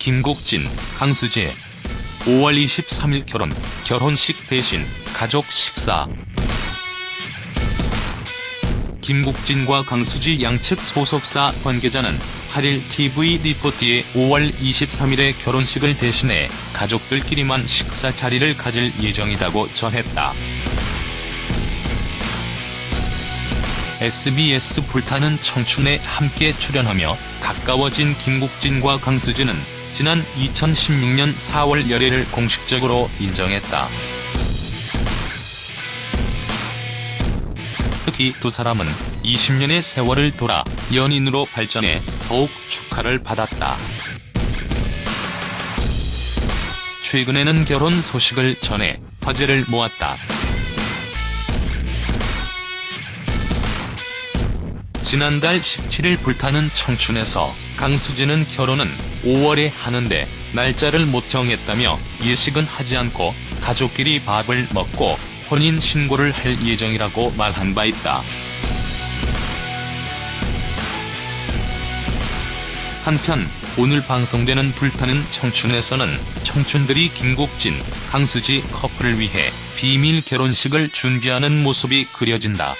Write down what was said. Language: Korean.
김국진, 강수지 5월 23일 결혼, 결혼식 대신 가족 식사 김국진과 강수지 양측 소속사 관계자는 8일 TV 리포트에 5월 23일에 결혼식을 대신해 가족들끼리만 식사 자리를 가질 예정이라고 전했다. SBS 불타는 청춘에 함께 출연하며 가까워진 김국진과 강수지는 지난 2016년 4월 열애를 공식적으로 인정했다. 특히 두 사람은 20년의 세월을 돌아 연인으로 발전해 더욱 축하를 받았다. 최근에는 결혼 소식을 전해 화제를 모았다. 지난달 17일 불타는 청춘에서 강수진은 결혼은 5월에 하는데 날짜를 못 정했다며 예식은 하지 않고 가족끼리 밥을 먹고 혼인 신고를 할 예정이라고 말한 바 있다. 한편 오늘 방송되는 불타는 청춘에서는 청춘들이 김국진, 강수지 커플을 위해 비밀 결혼식을 준비하는 모습이 그려진다.